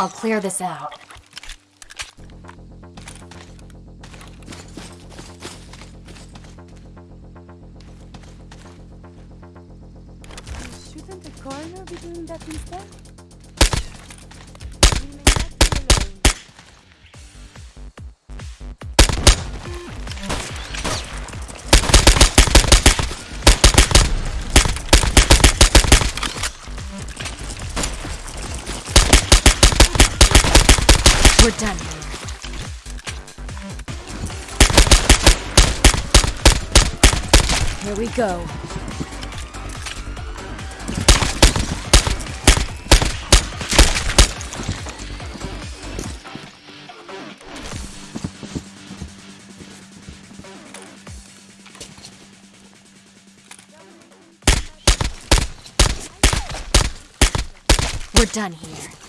I'll clear this out. Shouldn't the coroner be doing that instead? We're done here. We go. We're done here.